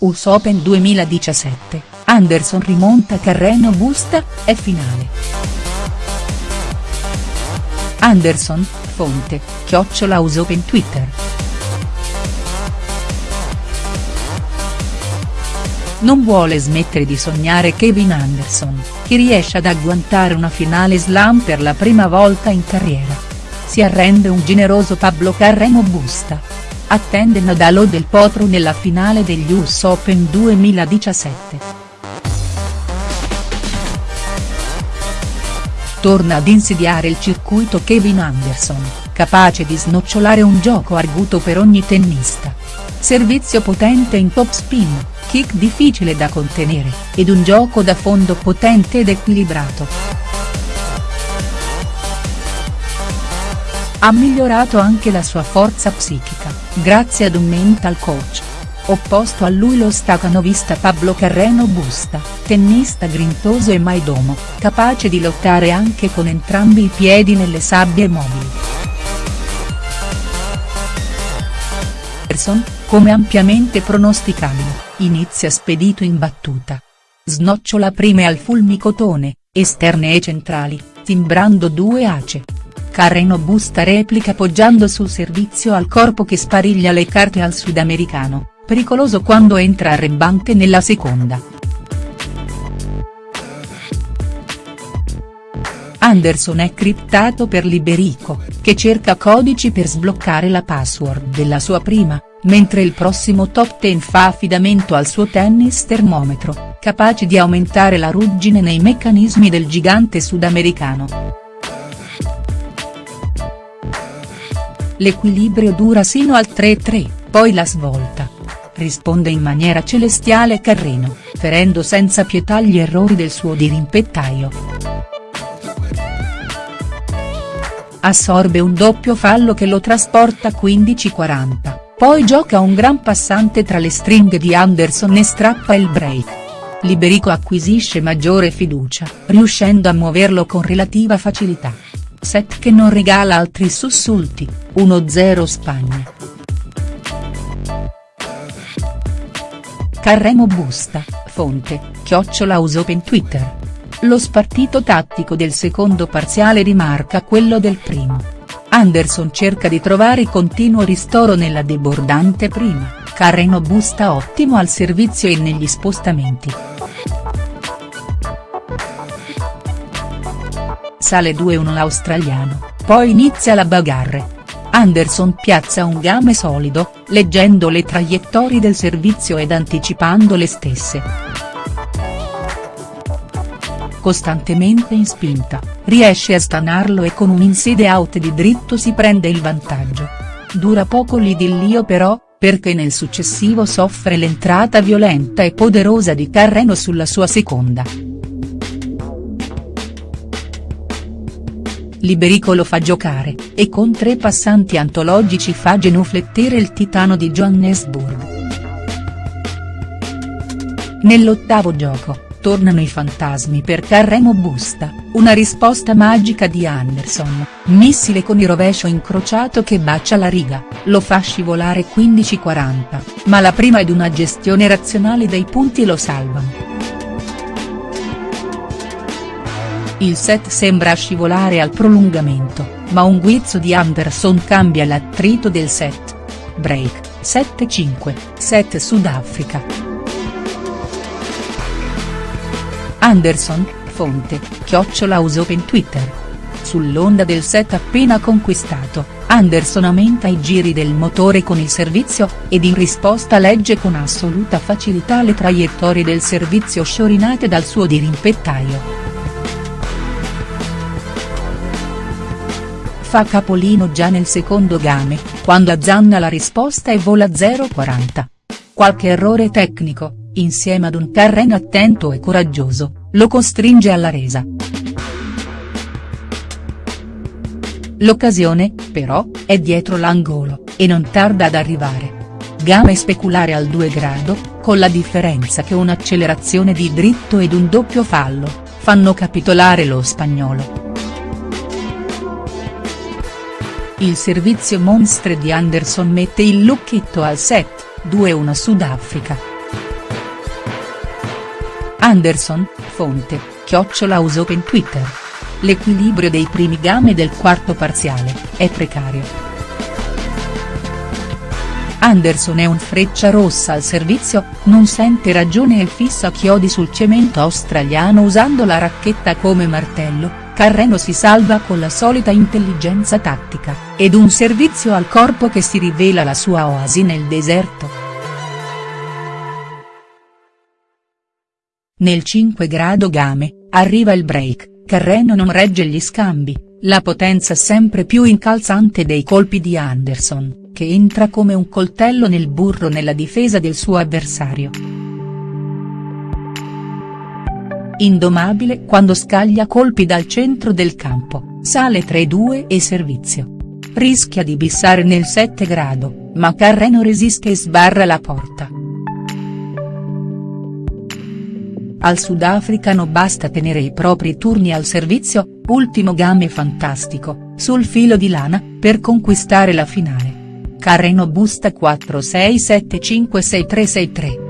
US Open 2017, Anderson rimonta Carreno Busta, è finale. Anderson, fonte, chiocciola US Open Twitter. Non vuole smettere di sognare Kevin Anderson, che riesce ad agguantare una finale slam per la prima volta in carriera. Si arrende un generoso Pablo Carreno Busta. Attende Nadal o Del Potro nella finale degli US Open 2017. Torna ad insidiare il circuito Kevin Anderson, capace di snocciolare un gioco arguto per ogni tennista. Servizio potente in top spin, kick difficile da contenere, ed un gioco da fondo potente ed equilibrato. Ha migliorato anche la sua forza psichica, grazie ad un mental coach. Opposto a lui lo stacanovista Pablo Carreno Busta, tennista grintoso e maidomo, capace di lottare anche con entrambi i piedi nelle sabbie mobili. Anderson, come ampiamente pronosticabile, inizia spedito in battuta. Snocciola prime al fulmicotone, esterne e centrali, timbrando due ace. Carreno busta replica poggiando sul servizio al corpo che spariglia le carte al sudamericano, pericoloso quando entra arrembante nella seconda. Anderson è criptato per Liberico, che cerca codici per sbloccare la password della sua prima, mentre il prossimo top 10 fa affidamento al suo tennis termometro, capace di aumentare la ruggine nei meccanismi del gigante sudamericano. L'equilibrio dura sino al 3-3, poi la svolta. Risponde in maniera celestiale Carreno, ferendo senza pietà gli errori del suo dirimpettaio. Assorbe un doppio fallo che lo trasporta 15-40 poi gioca un gran passante tra le stringhe di Anderson e strappa il break. Liberico acquisisce maggiore fiducia, riuscendo a muoverlo con relativa facilità. Set che non regala altri sussulti, 1-0 Spagna. Carremo Busta, fonte, chiocciola Usopen Twitter. Lo spartito tattico del secondo parziale rimarca quello del primo. Anderson cerca di trovare continuo ristoro nella debordante prima, Carreno busta ottimo al servizio e negli spostamenti. Sale 2-1 l'australiano, poi inizia la bagarre. Anderson piazza un game solido, leggendo le traiettorie del servizio ed anticipando le stesse costantemente in spinta, riesce a stanarlo e con un inside out di dritto si prende il vantaggio. Dura poco l'idillio però, perché nel successivo soffre l'entrata violenta e poderosa di Carreno sulla sua seconda. Liberico lo fa giocare, e con tre passanti antologici fa genuflettere il titano di Johannesburg. Nell'ottavo gioco, tornano i fantasmi per Carremo Busta, una risposta magica di Anderson, missile con il rovescio incrociato che bacia la riga, lo fa scivolare 15-40, ma la prima ed una gestione razionale dei punti lo salvano. Il set sembra scivolare al prolungamento, ma un guizzo di Anderson cambia l'attrito del set. Break, 7-5, set Sudafrica. Anderson, fonte, chiocciola Usopen Twitter. Sull'onda del set appena conquistato, Anderson aumenta i giri del motore con il servizio, ed in risposta legge con assoluta facilità le traiettorie del servizio sciorinate dal suo dirimpettaio. Fa capolino già nel secondo game, quando azzanna la risposta e vola 0,40. Qualche errore tecnico, insieme ad un terreno attento e coraggioso, lo costringe alla resa. L'occasione, però, è dietro l'angolo, e non tarda ad arrivare. Game speculare al 2 grado, con la differenza che un'accelerazione di dritto ed un doppio fallo, fanno capitolare lo spagnolo. Il servizio monstre di Anderson mette il lucchetto al set, 2-1 Sudafrica. Anderson, fonte, chiocciola Usopen Twitter. L'equilibrio dei primi game del quarto parziale, è precario. Anderson è un freccia rossa al servizio, non sente ragione e fissa chiodi sul cemento australiano usando la racchetta come martello, Carreno si salva con la solita intelligenza tattica, ed un servizio al corpo che si rivela la sua oasi nel deserto. Nel 5 grado game, arriva il break, Carreno non regge gli scambi, la potenza sempre più incalzante dei colpi di Anderson che entra come un coltello nel burro nella difesa del suo avversario. Indomabile quando scaglia colpi dal centro del campo, sale 3-2 e servizio. Rischia di bissare nel 7 grado, ma Carreno resiste e sbarra la porta. Al sudafricano basta tenere i propri turni al servizio, ultimo game fantastico, sul filo di lana, per conquistare la finale. Carreno busta 46756363.